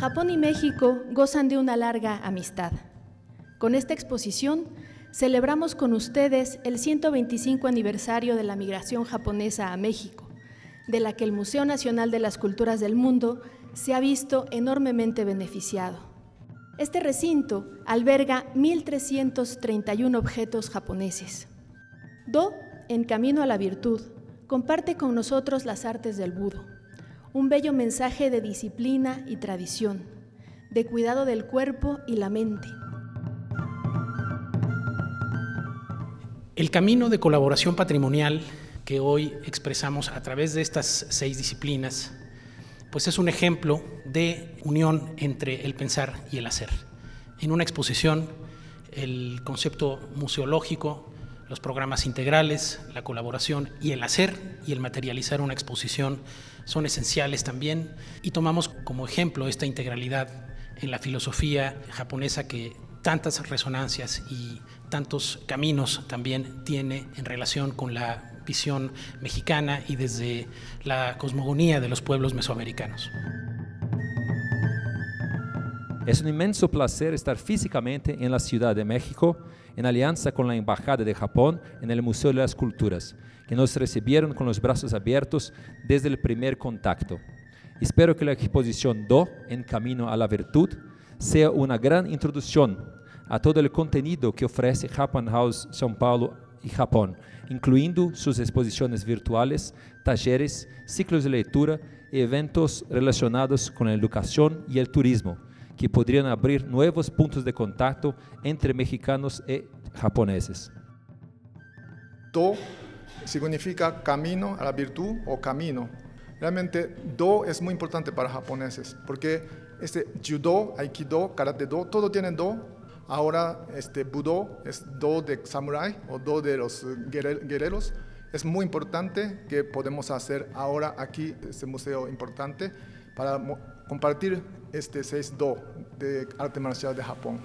Japón y México gozan de una larga amistad. Con esta exposición celebramos con ustedes el 125 aniversario de la migración japonesa a México, de la que el Museo Nacional de las Culturas del Mundo se ha visto enormemente beneficiado. Este recinto alberga 1.331 objetos japoneses. Do, en camino a la virtud, comparte con nosotros las artes del budo, un bello mensaje de disciplina y tradición, de cuidado del cuerpo y la mente. El camino de colaboración patrimonial que hoy expresamos a través de estas seis disciplinas, pues es un ejemplo de unión entre el pensar y el hacer. En una exposición, el concepto museológico, los programas integrales, la colaboración y el hacer y el materializar una exposición son esenciales también y tomamos como ejemplo esta integralidad en la filosofía japonesa que tantas resonancias y tantos caminos también tiene en relación con la visión mexicana y desde la cosmogonía de los pueblos mesoamericanos. Es un inmenso placer estar físicamente en la Ciudad de México, en alianza con la Embajada de Japón en el Museo de las Culturas, que nos recibieron con los brazos abiertos desde el primer contacto. Espero que la exposición Do, en Camino a la Virtud, sea una gran introducción a todo el contenido que ofrece Japan House São Paulo y Japón, incluyendo sus exposiciones virtuales, talleres, ciclos de lectura y eventos relacionados con la educación y el turismo, que podrían abrir nuevos puntos de contacto entre mexicanos y japoneses. Do significa camino a la virtud o camino. Realmente Do es muy importante para japoneses porque este judo, aikido, karate do, todo tiene do. Ahora este budo es do de samurai o do de los guerreros. Es muy importante que podemos hacer ahora aquí este museo importante para compartir este 6 do de arte marcial de Japón.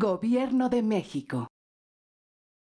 Gobierno de México.